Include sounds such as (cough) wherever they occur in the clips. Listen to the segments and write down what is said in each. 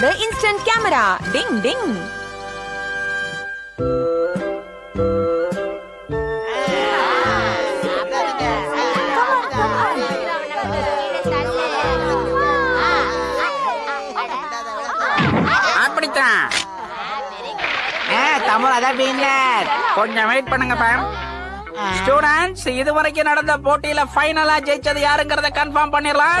நம்மளோட instant camera டிங் டிங் அப்படித்தான். ஆ, தமிழ் அதான் கொஞ்சம் வெயிட் பண்ணுங்க மேம் ஸ்டூடெண்ட்ஸ் இது வரைக்கும் நடந்த போட்டியில ஃபைனலா ஜெயிச்சது யாருங்கறத கன்ஃபார்ம் பண்ணிடலாம்.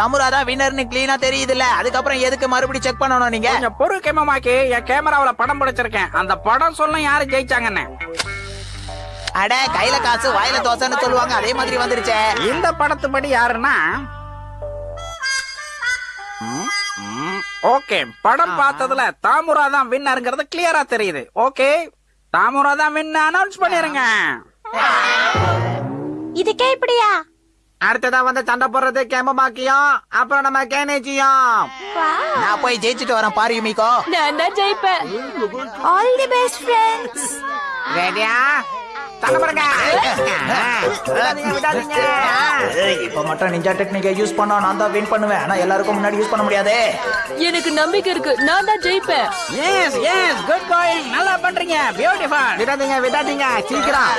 சார் தமிழ் அதான் வின்னர்னு கிளீனா தெரியுதுல்ல. அதுக்கப்புறம் எதுக்கு மறுபடியும் செக் பண்ணணும் நீங்க? கொஞ்சம் பொறு கேமமாக்கி என் கேமராவுல படம் பிடிச்சிருக்கேன். அந்த படம் சொல்ல யாரு ஜெயிச்சாங்கன்னு. அட கையில காசு வாயில தோசைன்னு சொல்லுவாங்க. அதே மாதிரி வந்துருச்சே. இந்த படத்துப்படி யாருன்னா? ஓகே. படம் பார்த்ததுல தாமுரா தான் வின்னருங்கிறது கிளியரா தெரியுது. ஓகே. தாமுரா தான் வின் அனௌன்ஸ் பண்ணிருங்க. இதுக்கே இப்படியா? அடுத்ததா வந்து சண்டை போடுறது கேமமாக்கியும் அப்புறம் நம்ம கேனேஜியும் நான் போய் ஜெயிச்சுட்டு வரேன் பாரு யுமிகோ. நான் தான் ஜெயிப்பேன். ஆல் தி பெஸ்ட் ஃப்ரெண்ட்ஸ் ரெடியா இப்ப மட்டும் நிஞ்சா டெக்னிக்கை யூஸ் பண்ணா நான் தான் வின் பண்ணுவேன். ஆனா எல்லாருக்கும் முன்னாடி யூஸ் பண்ண முடியாது. எனக்கு நம்பிக்கை இருக்கு. நான் தான் ஜெயிப்பேன். எஸ் எஸ் குட் கோயிங் நல்லா பண்றீங்க. பியூட்டிஃபுல் விடாதீங்க விடாதீங்க. சீக்கிரம்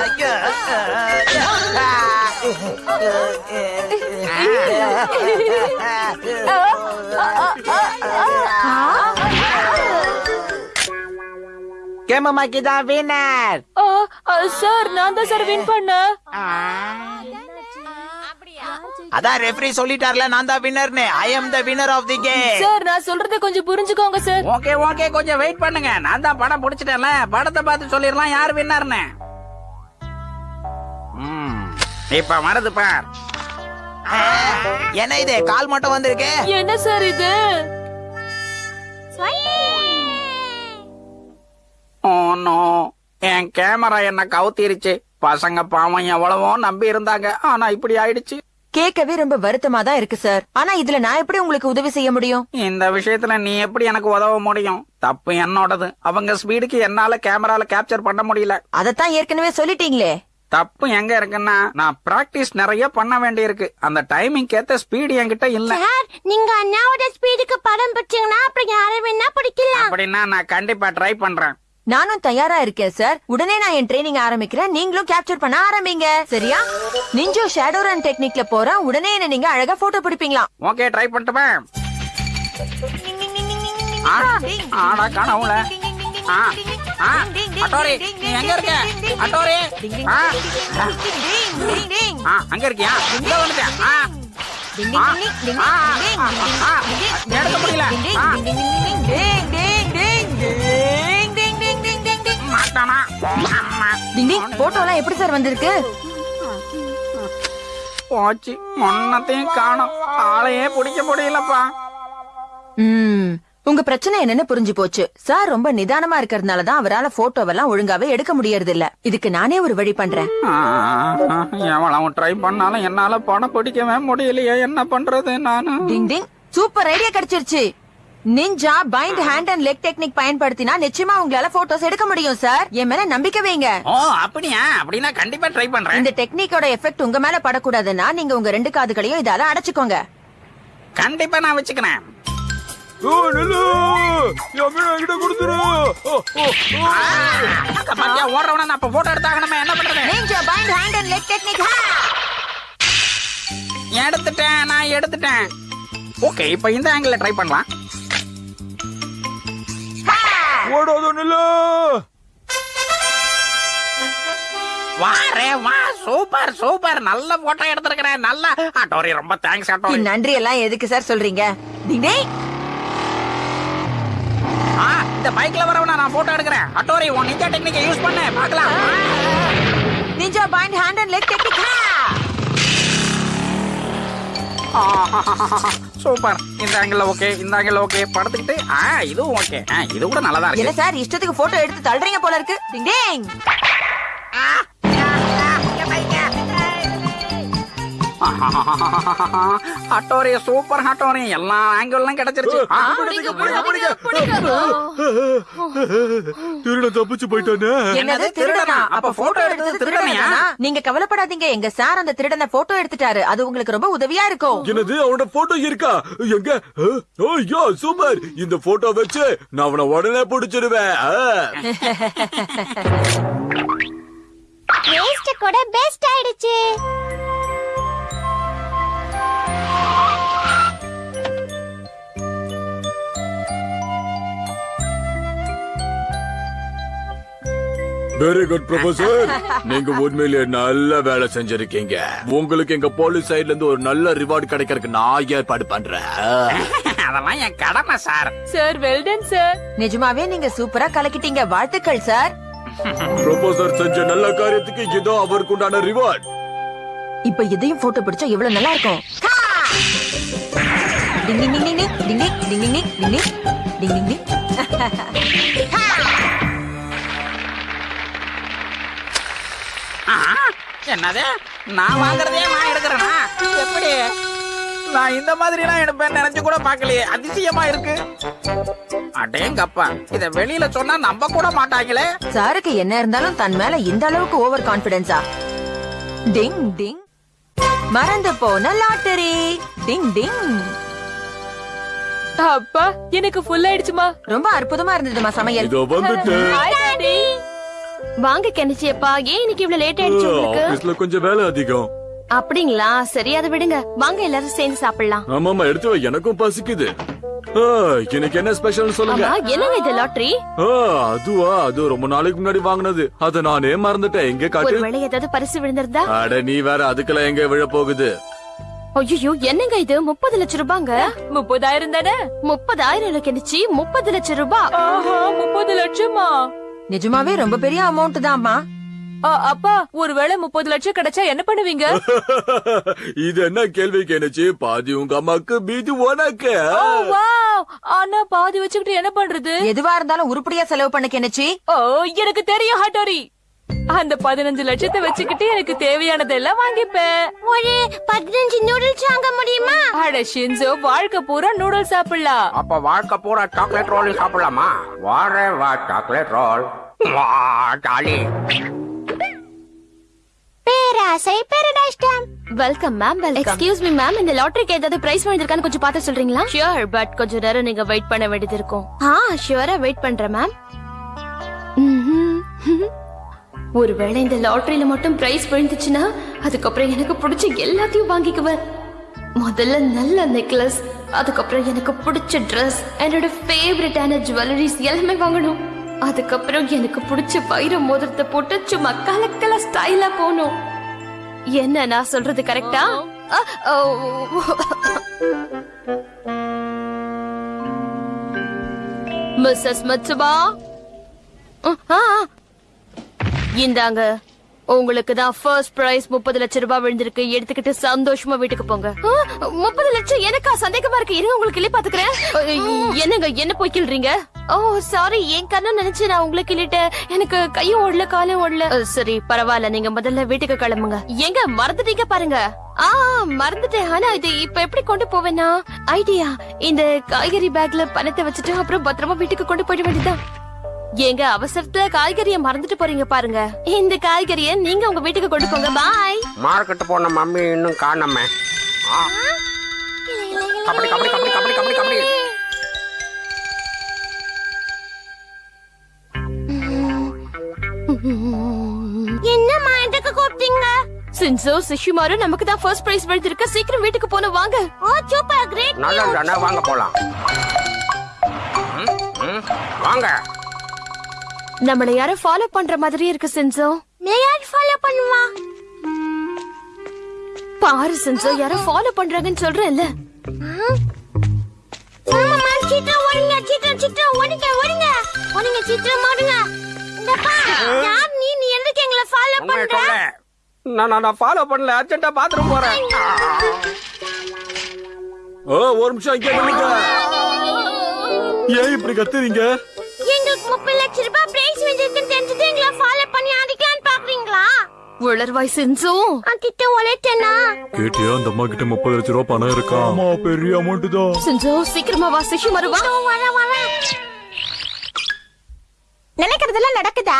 கேமமாக்கி தான் வின்னர். சார் நான் தான் சார் வின் பண்ணேன் அதான் ரெஃப்ரி சொல்லிட்டார்ல நான் தான் வின்னர்னு. I am the winner of the game sir நான் சொல்றதை கொஞ்சம் புரிஞ்சுக்கோங்க சார். ஓகே ஓகே கொஞ்சம் வெயிட் பண்ணுங்க. நான் தான் படம் பிடிச்சிட்டேன்ல. படத்தை பார்த்து சொல்லிடலாம் யார் வின்னர்னு. ம், இப்ப வருது பார். என்ன இது? கால் மட்டும் வந்திருக்கு? என்ன சார் இது? Oh no. என் கேமரா என்ன கவுத்திருச்சு. பசங்க பாவம் எவ்வளவோ நம்பி இருந்தாங்க. ஆனா இப்படி ஆயிடுச்சு. கேட்கவே ரொம்ப வருத்தமா தான் இருக்கு சார். ஆனா இதுல நான் எப்படி உங்களுக்கு உதவி செய்ய முடியும்? இந்த விஷயத்துல நீ எப்படி எனக்கு உதவ முடியும்? தப்பு என்னோடது. அவங்க ஸ்பீடுக்கு என்னால கேமரால கேப்சர் பண்ண முடியல. அதத்தான் ஏற்கனவே சொல்லிட்டீங்களே. தப்பு எங்க இருக்குன்னா நான் பிராக்டிஸ் நிறைய பண்ண வேண்டியிருக்கு. அந்த டைமிங் ஏத்த ஸ்பீடு என்கிட்ட இல்ல. சார் நீங்க அண்ணாவோட ஸ்பீடுக்கு படம் பிடிச்சீங்கன்னா அப்புறம் யாரை வேணா பிடிக்கலாம். அப்படின்னா நான் கண்டிப்பா ட்ரை பண்றேன். நானும் தயாரா இருக்கேன் சார். உடனே நான் என் ட்ரைனிங் ஆரம்பிக்கிறேன். நீங்களும் கேப்சர் பண்ண ஆரம்பிங்க. சரியா? நிஞ்சோ ஷேடோ ரன் டெக்னிக்ல போறேன். உடனே என்ன நீங்க அழகா போட்டோ பிடிப்பீங்களா? ஓகே ட்ரை பண்ணட்டுமே? ஆடா அட்டோரி நீ எங்க இருக்க? அட்டோரி அங்க இருக்கியா? இங்க வந்துட்டேன் எடுக்க முடியல. அம்மா. டிங் டிங் போட்டோ எல்லாம் எப்படி சார் வந்திருக்கு? போச்சு. ஒன்னத்தையும் காணோம். ஆளையே பிடிக்க முடியலப்பா. ம். உங்க பிரச்சனை என்னன்னு புரிஞ்சு போச்சு. சார் ரொம்ப நிதானமா இருக்கறதுனால தான் அவரால போட்டோவெல்லாம் ஒழுங்காவே எடுக்க முடியறது இல்ல இதுக்கு நானே ஒரு வழி பண்றேன். எவ்வளவு ட்ரை பண்ணாலும் என்னால படம் பிடிக்கவே முடியலையே. என்ன பண்றது நானு? Ding ding. சூப்பர் ஐடியா கிடைச்சிருச்சு. Ninja bind hand and leg technique பயன்படுத்தினா நிச்சயமா உங்களால போட்டோஸ் எடுக்க முடியும் சார் என் மேல நம்பிக்கை வைங்க. ஓ அப்படியா? அப்படின்னா கண்டிப்பா ட்ரை பண்றேன். இந்த டெக்னிக்கோட எஃபெக்ட் உங்க மேல படக்கூடாதுன்னா நீங்க உங்க ரெண்டு காதுகளையும் இதால அடைச்சுக்கோங்க. கண்டிப்பா நான் வச்சுக்கிறேன். ஆ, அங்க பாத்தியா, ஓடுறவன நான் இப்ப photo எடுத்தாகணுமே, என்ன பண்றது? Ninja bind hand and leg technique எடுத்துட்டேன் நான் எடுத்துட்டேன். ஓகே இப்ப இந்த ஆங்கிள் ட்ரை பண்ணலாம். வாரே வா சூப்பர் சூப்பர். நல்ல போட்டோ எடுத்திருக்கிறேன். நல்ல ஆட்டோரி ரொம்ப தேங்க்ஸ் ஆட்டோரி. நன்றி எல்லாம் எதுக்கு சார் சொல்றீங்க? ஆ இந்த பைக்ல வரவன நான் போட்டோ எடுக்கிறேன். அட்டோரி உன் நிஞ்சா டெக்னிக்கை யூஸ் பண்ணு. பார்க்கலாம். Ninja bind hand and leg (laughs) super. இந்த ஆங்கிள் ஓகே. இந்த ஆங்கிள் ஓகே. படுத்துக்கிட்டு ஆ இதுவும் ஓகே. இது கூட நல்லதா இருக்கு. சார் இஷ்டத்துக்கு போட்டோ எடுத்து தள்ளுறீங்க போல இருக்கு. Ding ding. (laughs) Hattori super Hattori. எல்லா ஆங்கிளும் கிடைச்சிருச்சு. ஆ, (laughs) திருட தப்பிச்சு போயிட்டானே. என்னது திருடனா? அப்ப போட்டோ எடுத்தது திருடனையா? நீங்க கவலைப்படாதீங்க. எங்க சார் அந்த திருடனை போட்டோ எடுத்துட்டாரு. அது உங்களுக்கு ரொம்ப உதவியா இருக்கும். என்னது அவனோட போட்டோ இருக்கா? எங்க? ஐயோ சூப்பர். இந்த போட்டோ வச்சு நான் அவனை உடனே பிடிச்சிருவேன். வேஸ்ட் (laughs) கூட பெஸ்ட் ஆயிடுச்சு. வெரி குட் ப்ரொஃபசர் நீங்க உண்மையிலேயே நல்ல வேலை செஞ்சிருக்கீங்க. உங்களுக்கு எங்க போலீஸ் சைடுல இருந்து ஒரு நல்ல ரிவார்டு கிடைக்கிறதுக்கு நான் ஏற்பாடு பண்றேன். அதெல்லாம் என் கடமை சார். சார் வெல்டன் சார் நிஜமாவே நீங்க சூப்பரா கலக்கிட்டீங்க. வாழ்த்துக்கள் சார் ப்ரொஃபசர் செஞ்ச நல்ல காரியத்துக்கு இதோ அவருக்கு உண்டான ரிவார்ட் இப்ப இதையும் போட்டோ பிடிச்சா எவ்வளவு நல்லா இருக்கும்? டிங் டிங் டிங் டிங் டிங் டிங் டிங் டிங் டிங் டிங் டிங் டிங் டிங் என்னது? நான் வாங்குறதே நான் எடுக்கிறேனா? எப்படி? நான் இந்த மாதிரி எல்லாம் எடுப்பேன் நினைச்சு கூட பார்க்கலையே. அதிசயமா இருக்கு. அடேங்கப்பா இத வெளியில சொன்னா நம்ப கூட மாட்டாங்களே. சாருக்கு என்ன இருந்தாலும் தன் மேல இந்த அளவுக்கு ஓவர் கான்பிடன்ஸா டிங் டிங். மறந்து போன லாட்டரி. டிங் டிங். அப்பா எனக்கு ஃபுல் ஆயிடுச்சுமா. ரொம்ப அற்புதமா இருந்ததுமா சமையல். இதோ வந்துட்டு. வாங்க கெனிச்சியப்பா. ஏன் இன்னைக்கு இவ்வளவு லேட் ஆயிடுச்சு உங்களுக்கு? ஆபீஸ்ல கொஞ்சம் வேலை அதிகம். அப்படிங்களா? சரி அதை விடுங்க. வாங்க எல்லாரும் சேர்ந்து சாப்பிடலாம். ஆமாமா எடுத்து வை. எனக்கும் பசிக்குது. இன்னைக்கு என்ன ஸ்பெஷல் சொல்லுங்க. என்னங்க இது லாட்டரி அதுவா? அது ரொம்ப நாளைக்கு முன்னாடி வாங்குனது. அத நானே மறந்துட்டேன். எங்க காட்டு ஒருவேளை ஏதாவது பரிசு விழுந்திருந்தா? அட நீ வேற அதுக்கெல்லாம் எங்க விழ போகுது? ஐயோ என்னங்க இது? முப்பது லட்சம் ரூபாங்க? முப்பதாயிரம் தானே? முப்பதாயிரம் கெனிச்சு. முப்பது லட்சம் ரூபாய் முப்பது லட்சமா? நிஜமாவே ரொம்ப பெரிய அமௌண்ட் தான்மா. அப்பா ஒருவேளை முப்பது லட்சம் கிடைச்சா என்ன பண்ணுவீங்க? (laughs) இது என்ன கேள்வி கேனுச்சு பாதி உங்க அம்மாக்கு மீதி உனக்கு. ஆனா பாதி வச்சுக்கிட்டு என்ன பண்றது? எதுவா இருந்தாலும் உருப்படியா செலவு பண்ண கெனச்சி ஓ எனக்கு தெரியும் ஹட்டோரி. அந்த பதினஞ்சு லட்சத்தை வச்சுக்கிட்டு எனக்கு தேவையானதெல்லாம் வாங்கிப்பேன். ஒரு பதினஞ்சு நூடுல்ஸ் வாங்க முடியுமா? அட ஷின்சோ வாழ்க்கை பூரா நூடுல்ஸ் சாப்பிடலாம். அப்ப வாழ்க்கை பூரா சாக்லேட் ரோல் சாப்பிடலாமா? வாரே வா சாக்லேட் ரோல் ஜாலி பேராசை paradise time welcome ma'am welcome excuse me ma'am இந்த லாட்டரிக்கு ஏதாவது பிரைஸ் வந்திருக்கான்னு கொஞ்சம் பார்த்து சொல்றீங்களா? ஷூர் பட் கொஞ்ச நேரம் நீங்க வெயிட் பண்ண வேண்டியது இருக்கும். ஆ ஷூரா வெயிட் பண்றேன் மேம் ஒருவேளை இந்த லாட்டரியில மட்டும் பிரைஸ் விழுந்துச்சுன்னா அதுக்கப்புறம் எனக்கு பிடிச்ச எல்லாத்தையும் வாங்கிக்குவேன். முதல்ல நல்ல நெக்லஸ் அதுக்கப்புறம் எனக்கு பிடிச்ச Dress என்னோட ஃபேவரட்டான ஜுவல்லரிஸ் எல்லாமே வாங்கணும். அதுக்கப்புறம் எனக்கு பிடிச்ச வைர மோதிரத்தை போட்டு சும்மா கலக்கல ஸ்டைலா போகணும். என்ன நான் சொல்றது கரெக்டா மிஸ்ஸஸ் மச்சுபா இந்தாங்க. உங்களுக்கு தான் ஃபர்ஸ்ட் பிரைஸ் முப்பது லட்சம் ரூபாய் விழுந்திருக்கு. எடுத்துக்கிட்டு சந்தோஷமா வீட்டுக்கு போங்க. முப்பது லட்சம் எனக்கா? சந்தேகமா இருக்கு. இருங்க உங்களுக்கு கிளி பாத்துக்கிறேன் என்னங்க என்ன போய் கிள்றீங்க ஓ சாரி என் கண்ணு நினைச்சு நான் உங்களுக்கு கிள்ளிட்டேன். எனக்கு கையும் ஓடல காலும் ஓடல. சரி பரவாயில்ல. நீங்க முதல்ல வீட்டுக்கு கிளம்புங்க. எங்க மறந்துட்டீங்க பாருங்க. ஆ மறந்துட்டேன். ஆனா இது இப்ப எப்படி கொண்டு போவேனா ஐடியா இந்த காய்கறி பேக்ல பணத்தை வச்சுட்டு அப்புறம் பத்திரமா வீட்டுக்கு கொண்டு போயிட வேண்டியதுதான். ஏங்க அவசரத்துல காய்கறிய மறந்துட்டு போறீங்க பாருங்க. இந்த காய்கறிய நீங்க உங்க வீட்டுக்கு கொண்டு போங்க. பாய் மார்க்கெட் போன மம்மி இன்னும் காணாம. கபடி கபடி கபடி கபடி கபடி கபடி. என்னம்மா எதுக்கு கூப்பிட்டீங்க? சின்சோ சிஷுமாரு நமக்கு தான் ஃபர்ஸ்ட் பிரைஸ் விழுந்திருக்கு சீக்கிரம் வீட்டுக்கு போன வாங்க. ஓ சூப்பர் கிரேட் நல்லது தானே வாங்க போலாம். வாங்க. நம்மள யாரோ ஃபாலோ பண்ற மாதிரி இருக்கு சின்சோ. நீ யார் ஃபாலோ பண்ணுவா? பாரு சின்சோ யாரோ ஃபாலோ பண்றாங்கன்னு சொல்றேன்ல. ஆமா மேம் சீக்கிரம் ஓடுங்க சீக்கிரம் சீக்கிரம் ஓடுங்க ஓடுங்க. ஓடுங்க சீக்கிரம் ஓடுங்க. இந்த பா யார் நீ? நீ எதுக்கு எங்களை ஃபாலோ பண்ற? நான் நான் ஃபாலோ பண்ணல. அர்ஜென்ட்டா பாத்ரூம் போறேன். ஆ, ஒரு நிமிஷம் இங்க. ஏன் இப்படி கத்துறீங்க? எங்களுக்கு முப்பது லட்சம் ரூபாய் பிரைஸ் வந்திருக்குன்னு தெரிஞ்சது எங்களை ஃபாலோ பண்ணி அடிக்கலான்னு பாக்குறீங்களா உளர்வாய் செஞ்சு. அங்கிட்ட ஒலைட்டேனா கேட்டியா அந்த அம்மா கிட்ட முப்பது லட்சம் ரூபாய் பணம் இருக்கா? ஆமா பெரிய அமௌண்ட் தான். செஞ்சு சீக்கிரமா வா சிஷிமாரு வா வர வர. நினைக்கிறதெல்லாம் நடக்குதா?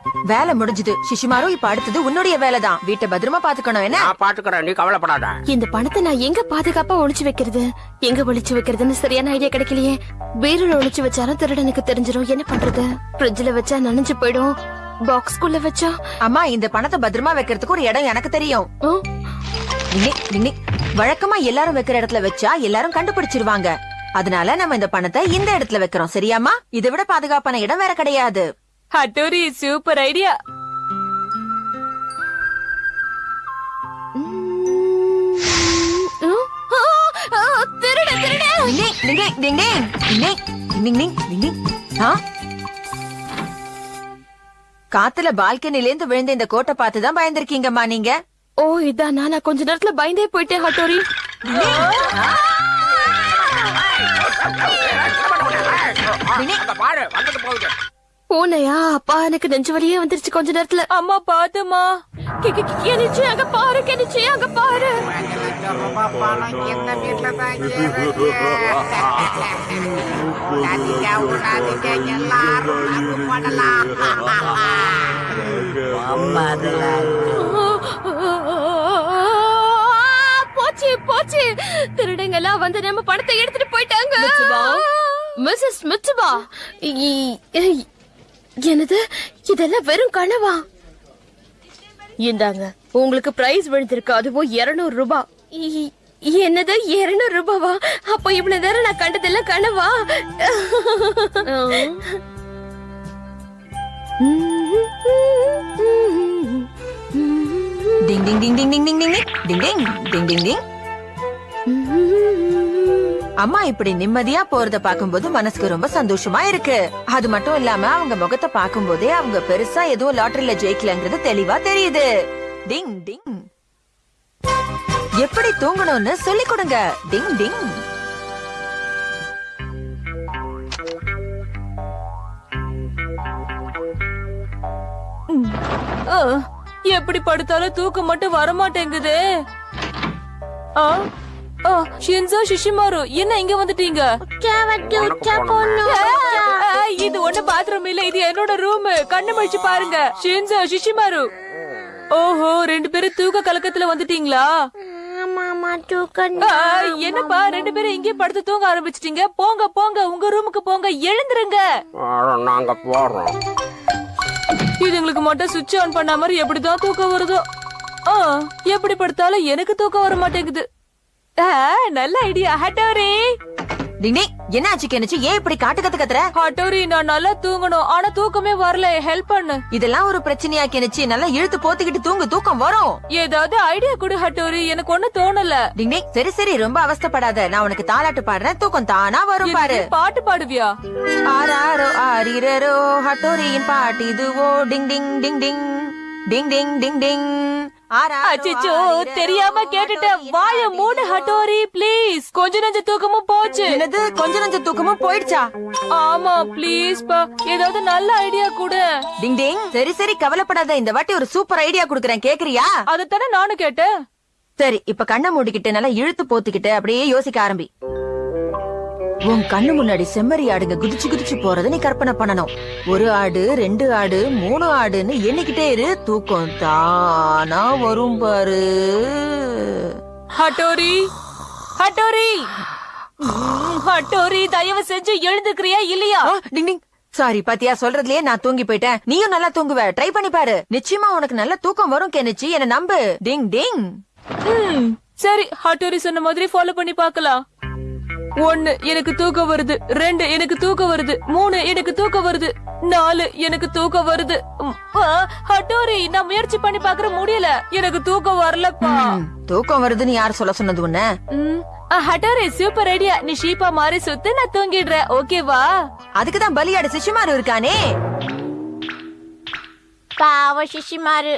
வேலை முடிஞ்சது. சிஷிமாரு இப்ப அடுத்தது உன்னுடைய வேலைதான். வீட்டை பத்திரமா பாத்துக்கணும் என்ன? நான் பாத்துக்கிறேன் நீ கவலைப்படாத. இந்த பணத்தை நான் எங்க பாதுகாப்பா ஒளிச்சு வைக்கிறது? எங்க ஒளிச்சு வைக்கிறதுன்னு சரியான ஐடியா கிடைக்கலையே. பீரோல ஒளிச்சு வச்சாலும் திருடனுக்கு தெரிஞ்சிரும். என்ன பண்றது? ஃப்ரிட்ஜ்ல வச்சா நனைஞ்சு போயிடும். பாக்ஸ்குள்ள வச்சா? அம்மா இந்த பணத்தை பத்திரமா வைக்கிறதுக்கு ஒரு இடம் எனக்கு தெரியும். வழக்கமா எல்லாரும் வைக்கிற இடத்துல வச்சா எல்லாரும் கண்டுபிடிச்சிருவாங்க. அதனால நம்ம இந்த பணத்தை இந்த இடத்துல வைக்கிறோம். சரியாமா இதை விட பாதுகாப்பான இடம் வேற கிடையாது. Hattori super idea. காத்துல பால்கனில இருந்து விழுந்த இந்த கோட்டை பார்த்துதான் பயந்துருக்கீங்கம்மா நீங்க. ஓ இதான் நானா. கொஞ்ச நேரத்துல பயந்தே போயிட்டேன் ஹட்டோரி. பாரு வந்துட்டு போகுது. பூனையா? அப்பா எனக்கு நெஞ்சு வலியே வந்துருச்சு கொஞ்ச நேரத்துல. அம்மா பாத்துமா கி- கி- கி- கெனிச்சு அங்க பாரு கெனிச்சு அங்க பாரு. போச்சு போச்சு. திருடங்க எல்லாம் வந்து நம்ம பணத்தை எடுத்துட்டு போயிட்டாங்க. மிஸ்ஸஸ் மிச்சுபா என்னது இதெல்லாம் வெறும் கனவா இந்தாங்க உங்களுக்கு பிரைஸ் விழுந்திருக்கு அதுவும் 200 ரூபாய் இ- என்னது 200 ரூபாவா அப்ப இவ்வளவு நேரம் நான் கண்டதெல்லாம் கனவா டிங் டிங் டிங் டிங் டிங் டிங் டிங் டிங் டிங் டிங் டிங் டிங் அம்மா இப்படி நிம்மதியா போறத பாக்கும்போது மனசுக்கு ரொம்ப சந்தோஷமா இருக்கு. அது மட்டும் இல்லாம அவங்க முகத்தை பாக்கும்போதே அவங்க பெருசா எதுவும் லாட்டரியில ஜெயிக்கலங்கிறது தெளிவா தெரியுது. டிங் டிங். எப்படி தூங்கணும்னு சொல்லி கொடுங்க. டிங் டிங். எப்படி படுத்தாலும் தூக்கம் மட்டும் வர மாட்டேங்குது ஆ, ஷின்சோ ஷிஷிமாரு என்ன இங்க வந்துட்டீங்க? இது ஒண்ணு பாத்ரூம் இல்ல இது என்னோட ரூம் கண்ணு மழிச்சு பாருங்க. ஷின்சோ ஷிஷிமாரு ஓஹோ ரெண்டு பேரும் தூக்க கலக்கத்துல வந்துட்டீங்களா? என்னப்பா ரெண்டு பேரும் இங்கே படுத்து தூங்க ஆரம்பிச்சிட்டீங்க. போங்க போங்க உங்க ரூமுக்கு போங்க எழுந்துருங்க. நாங்க போறோம். இதுங்களுக்கு மட்டும் சுவிட்ச் ஆன் பண்ண மாதிரி எப்படிதான் தூக்கம் வருதோ? ஆ, எப்படி படுத்தாலும் எனக்கு தூக்கம் வர மாட்டேங்குது. நல்ல ஐடியா ஹட்டோரி. டிங் டிங் என்ன ஆச்சு கெனிச்சு ஏன் இப்படி காட்டு கத்து கத்துற? ஹட்டோரி நான் நல்லா தூங்கணும். ஆனா தூக்கமே வரல. ஹெல்ப் பண்ணு. இதெல்லாம் ஒரு பிரச்சனையா கெனிச்சு நல்லா இழுத்து போத்திக்கிட்டு தூங்கு. தூக்கம் வரும். ஏதாவது ஐடியா கொடு ஹட்டோரி. எனக்கு ஒண்ணு தோணல. டிங் டிங் சரி சரி. ரொம்ப அவஸ்தைப்படாத. நான் உனக்கு தாலாட்டு பாடுறேன். தூக்கம் தானா வரும் பாரு. பாட்டு பாடுவியா? ஆராரோ ஆரிரரோ. ஹட்டோரியின் பாட்டு இதுவோ. டிங் டிங் டிங் டிங். டிங் டிங் டிங் டிங். ஆரிரரோ, தெரியாம கேட்டுட்டேன் வாய மூடு ஹட்டோரி ப்ளீஸ். கொஞ்ச நெஞ்ச தூக்கமும் போச்சு. என்னது? கொஞ்ச நஞ்ச தூக்கமும் போயிடுச்சா? ஆமா ப்ளீஸ் பா. ஏதாவது நல்ல ஐடியா கொடு. டிங் டிங். சரி சரி கவலைப்படாத. இந்த வாட்டி ஒரு சூப்பர் ஐடியா குடுக்கறேன். கேக்குறியா? அதத்தானே நானும் கேட்டேன். சரி இப்ப கண்ணை மூடிக்கிட்டு நல்லா இழுத்து போத்திக்கிட்டு அப்படியே யோசிக்க ஆரம்பி. உன் கண்ணு முன்னாடி செம்மறி ஆடுங்க குதிச்சு குதிச்சு போறத நீ கற்பனை பண்ணணும். ஒரு ஆடு ரெண்டு ஆடு மூணு ஆடுன்னு எண்ணிக்கிட்டே இரு. தூக்கம் தானா வரும் பாரு. Hattori Hattori. ஹட்டோரி தயவு செஞ்சு எழுந்துக்கிறியா இல்லையா? டிங் டிங். சாரி பாத்தியா சொல்றதுலயே நான் தூங்கி போயிட்டேன். நீயும் நல்லா தூங்குவ. ட்ரை பண்ணி பாரு. நிச்சயமா உனக்கு நல்ல தூக்கம் வரும் கெனிச்சு. என்ன நம்பு. டிங் டிங். சரி ஹட்டோரி சொன்ன மாதிரி ஃபாலோ பண்ணி பார்க்கலாம். ஒன்னு எனக்கு தூக்கம் வருது ரெண்டு எனக்கு தூக்கம் வருது மூணு எனக்கு தூக்கம் வருது நாலு எனக்கு தூக்கம் வருது. ஹட்டோரி நான் முயற்சி பண்ணி பாக்குற முடியல. எனக்கு தூக்கம் வரலப்பா. தூக்கம் வருதுன்னு யார் சொல்ல சொன்னது உன்ன? ஹட்டோரி சூப்பர் ஐடியா நீ ஷீப்பா மாறி சுத்து நான் தூங்கிடுறேன். ஓகேவா அதுக்குதான் பலியாடு சிசுமாரு இருக்கானே? பாவ சிஷிமாரு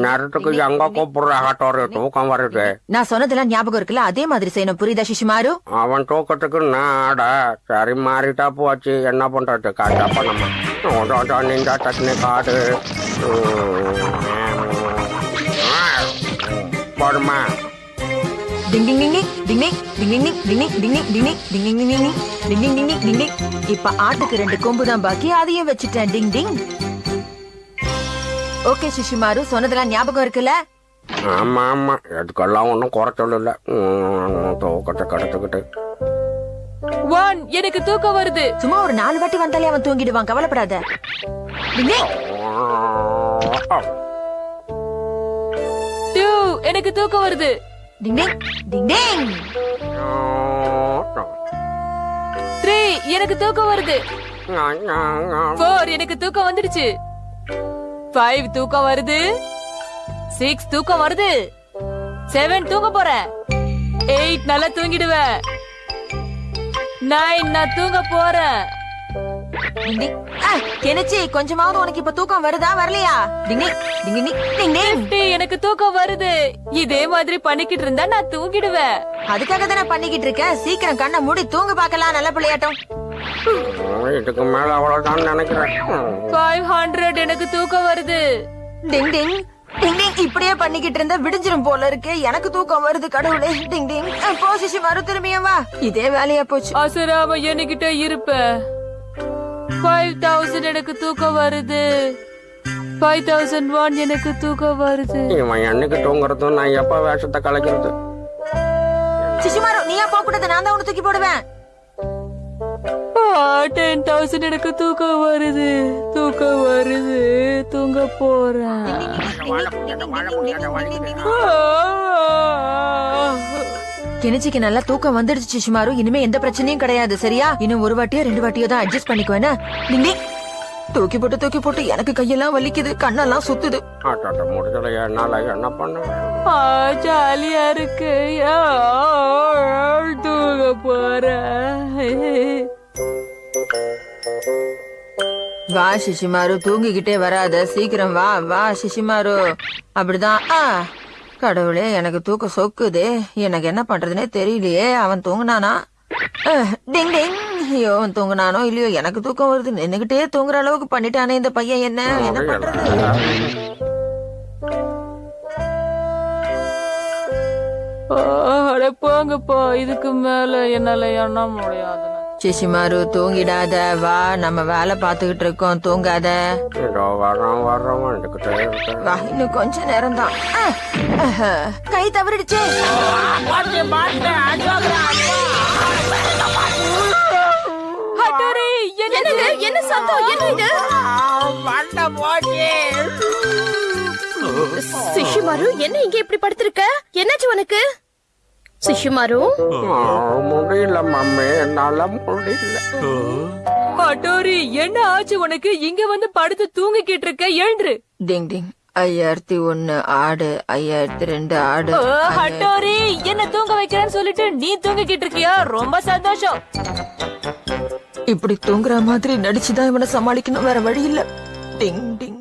நேரத்துக்கு எங்க கூப்பிடுற ஆட்டோரு தூக்கம் வருது நான் சொன்னதெல்லாம் ஞாபகம் இருக்குல்ல அதே மாதிரி செய்யணும் புரியுதா சிஷிமாரு அவன் தூக்கத்துக்கு நான் ஆட சரி மாறிட்டா போச்சு என்ன பண்றது காட்டப்ப நம்ம நின்றா டக்குனு காடு போடுமா இப்ப ஆட்டுக்கு ரெண்டு கொம்பு தான் பாக்கி அதையும் வச்சுட்டேன் டிங் டிங் ஓகே சிசுமாரு சொன்னதெல்லாம் ஞாபகம் இருக்குல்ல? ஆமா ஆமா. எதுக்கெல்லாம் ஒன்றும் குறைச்சல் இல்லை தூக்கத்தை கெடுத்துக்கிட்டு. ஒன் எனக்கு தூக்கம் வருது. சும்மா ஒரு நாலு வாட்டி வந்தாலே அவன் தூங்கிடுவான். கவலைப்படாத. டூ எனக்கு தூக்கம் வருது. டிங் டிங் டிங் டிங். த்ரீ எனக்கு தூக்கம் வருது. ஃபோர் எனக்கு தூக்கம் வந்துடுச்சு. ஃபைவ் தூக்கம் வருது. சிக்ஸ் தூக்கம் வருது. செவன் தூங்க போறேன் எயிட் நல்லா தூங்கிடுவேன் நைன் நான் தூங்க போறேன் கெனிச்சி கொஞ்சமாவது உனக்கு இப்ப தூக்கம் வருதா? வரலையா? எனக்கு தூக்கம் வருது. இதே மாதிரி பண்ணிக்கிட்டு இருந்தா நான் தூங்கிடுவேன் அதுக்காக தானே பண்ணிக்கிட்டு இருக்கேன் சீக்கிரம் கண்ணை மூடி தூங்க பார்க்கலாம் நல்ல பிள்ளையாட்டம். இதுக்கு மேல அவ்வளவுதான் நினைக்கிறேன். ஃபைவ் ஹண்ட்ரட் எனக்கு தூக்கம் வருது. டிங் டிங் டிங் டிங் இப்படியே பண்ணிக்கிட்டு இருந்தா விடிஞ்சிரும் போல இருக்கு. எனக்கு தூக்கம் வருது கடவுளே. டிங் டிங் போ சிசி மறு திரும்பியும் வா. இதே வேலையா போச்சு. அசராம என்கிட்ட இருப்ப. ஃபைவ் தௌசண்ட் எனக்கு தூக்கம் வருது. ஃபைவ் தௌசண்ட் ஒன் எனக்கு தூக்கம் வருது. இவன் என்னைக்கு தூங்குறதும் நான் எப்ப வேஷத்தை கலைக்கிறது? சிசுமாரு நீயா போக கூடாது நான் தான் உன்னை தூக்கி போடுவேன். டென் தௌசண்ட் எனக்கு தூக்கம் வருது. தூக்கம் வருது. தூங்க போறேன். கெனிச்சிக்கு நல்லா தூக்கம் வந்துடுச்சு சிசுமாரு இனிமே எந்த பிரச்சனையும் கிடையாது சரியா? இன்னும் ஒரு வாட்டியோ ரெண்டு வாட்டியோ தான் அட்ஜஸ்ட் பண்ணிக்குவேனா டிங் தூக்கி போட்டு தூக்கி போட்டு எனக்கு கையெல்லாம் வலிக்குது கண்ணெல்லாம் சுத்துது. என்ன பண்ணுவேன் ஆ, ஜாலியா இருக்கு. தூங்க போறேன். வா சிசிமாரு தூங்கிக்கிட்டே வராத. சீக்கிரம் வா வா சிசிமாரு. அப்படிதான். ஆ கடவுளே எனக்கு தூக்கம் சொக்குதே. எனக்கு என்ன பண்றதுனே தெரியலையே. அவன் தூங்குனானா? அஹ், டிங் டிங். ஐயோ அவன் தூங்குனானோ இல்லையோ எனக்கு தூக்கம் வருது. நின்னுகிட்டே தூங்குற அளவுக்கு பண்ணிட்டானே இந்த பையன். என்ன என்ன பண்றது? அட போங்கப்பா. இதுக்கு மேல என்னால எண்ண முடியாது. சிசிமாரு தூங்கிடாத வா நம்ம வேலை பார்த்துக்கிட்டு இருக்கோம் தூங்காத. இதோ வர்றோம் வர்றோம் வந்துகிட்டே இருக்கேன். வா இன்னும் கொஞ்ச நேரம் தான் கை தவறிடுச்சே. என்ன சத்தம்? என்ன இது சிஷுமாரு என்ன இங்க இப்படி படுத்திருக்க? என்னாச்சு உனக்கு? சிஷுமாரு ஆ, முடியல மம்மி என்னால முடியல. ஹட்டோரி என்ன ஆச்சு உனக்கு? இங்க வந்து படுத்து தூங்கிக்கிட்டு இருக்க எழுந்துரு. டிங் டிங். ஐயாயிரத்தி ஒன்னு ஆடு ஐயாயிரத்தி ரெண்டு ஆடு. ஹட்டோரி என்ன தூங்க வைக்கிறேன்னு சொல்லிட்டு நீ தூங்கிக்கிட்டு இருக்கியா? ரொம்ப சந்தோஷம். இப்படி தூங்குற மாதிரி நடிச்சுதான் இவனை சமாளிக்கணும் வேற வழி இல்ல. டிங் டிங்.